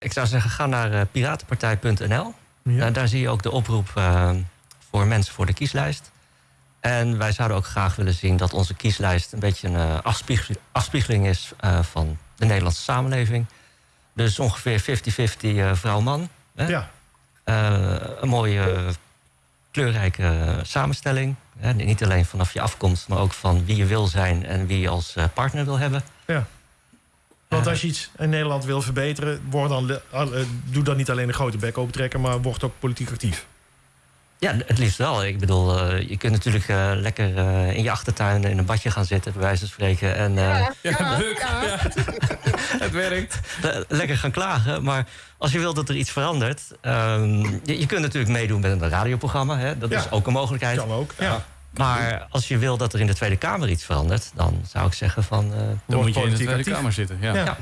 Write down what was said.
Ik zou zeggen, ga naar uh, piratenpartij.nl. Ja. daar zie je ook de oproep uh, voor mensen voor de kieslijst. En wij zouden ook graag willen zien dat onze kieslijst een beetje een afspiegeling, is van de Nederlandse samenleving. Dus ongeveer 50-50 vrouw-man. Ja. een mooie kleurrijke samenstelling. Niet alleen vanaf je afkomst, maar ook van wie je wil zijn en wie je als partner wil hebben. Ja. Want als je iets in Nederland wil verbeteren, word dan, doe dan niet alleen een grote bek opentrekken, maar word ook politiek actief. Ja, het liefst wel. Ik bedoel, uh, je kunt natuurlijk uh, lekker uh, in je achtertuin in een badje gaan zitten, bij wijze van spreken. En, ja, ja, leuk. Ja. het werkt. lekker gaan klagen. Maar als je wilt dat er iets verandert. Um, je, je, kunt natuurlijk meedoen met een radioprogramma. Hè? Dat is ook een mogelijkheid. Kan ook. Ja. Maar als je wil dat er in de Tweede Kamer iets verandert, dan zou ik zeggen van. dan moet je in de Tweede Kamer zitten. Ja. ja.